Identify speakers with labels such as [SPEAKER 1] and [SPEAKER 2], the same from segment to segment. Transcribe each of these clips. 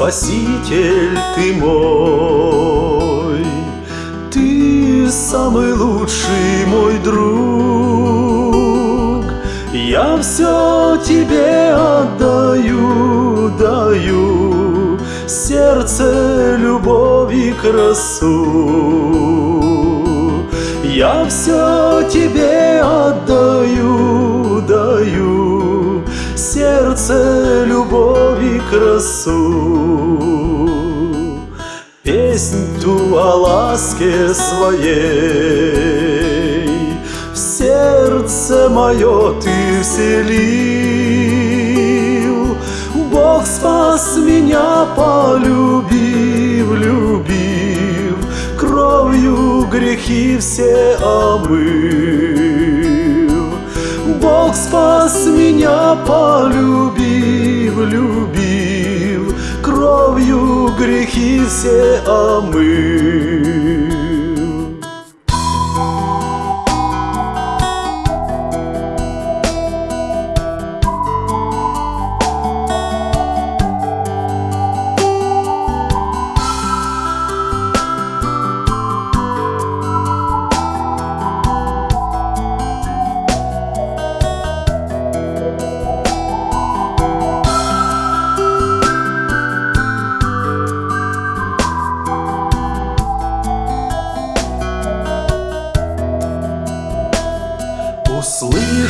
[SPEAKER 1] Спаситель ты мой, Ты самый лучший мой друг. Я все тебе отдаю, даю Сердце, любовь и красу. Я все тебе отдаю, даю Сердце, любовь и красу. Песнь ту о ласке своей В сердце мое ты вселил. Бог спас меня, полюбив, любив, Кровью грехи все омыл. Бог спас меня, полюбив, любив, Кровью грехи все омыл.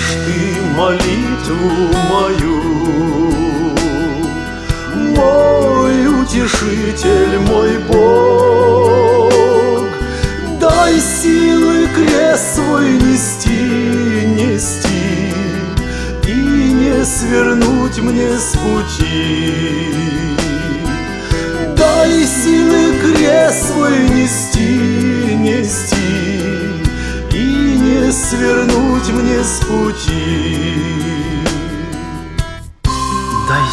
[SPEAKER 1] Услышь ты молитву мою, Мой утешитель, мой Бог, Дай силы крест свой нести, нести И не свернуть мне с пути. Дай силы крест свой нести, с пути.
[SPEAKER 2] Дай